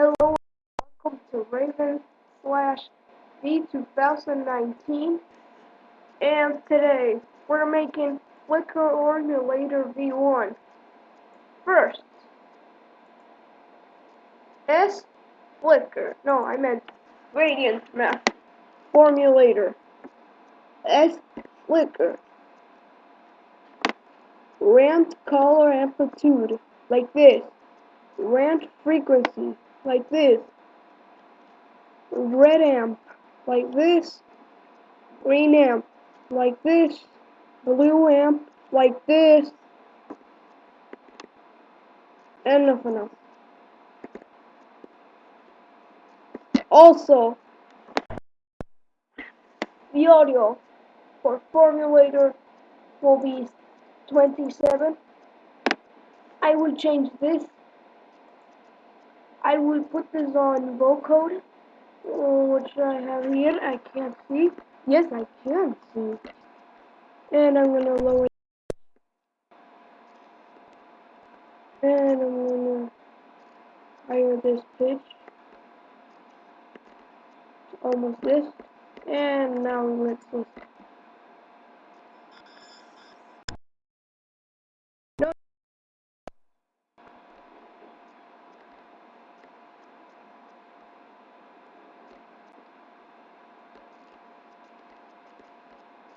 Hello, welcome to Raven slash V 2019. And today we're making Flickr Formulator V1. First, S Flickr. No, I meant Radiant Math Formulator. S Flickr. Rand color amplitude like this. Rand frequency like this. Red amp like this. Green amp like this. Blue amp like this. And nothing else. Also, the audio for Formulator will be 27. I will change this. I will put this on vocode, which I have here. I can't see. Yes, I can see. And I'm gonna lower. And I'm gonna higher this pitch. Almost this. And now let's listen.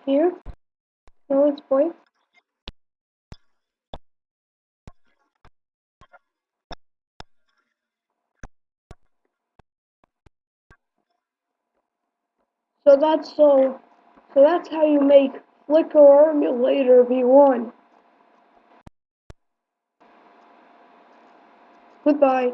Here. No, it's boy. So that's so so that's how you make Flickr Emulator V1. Goodbye.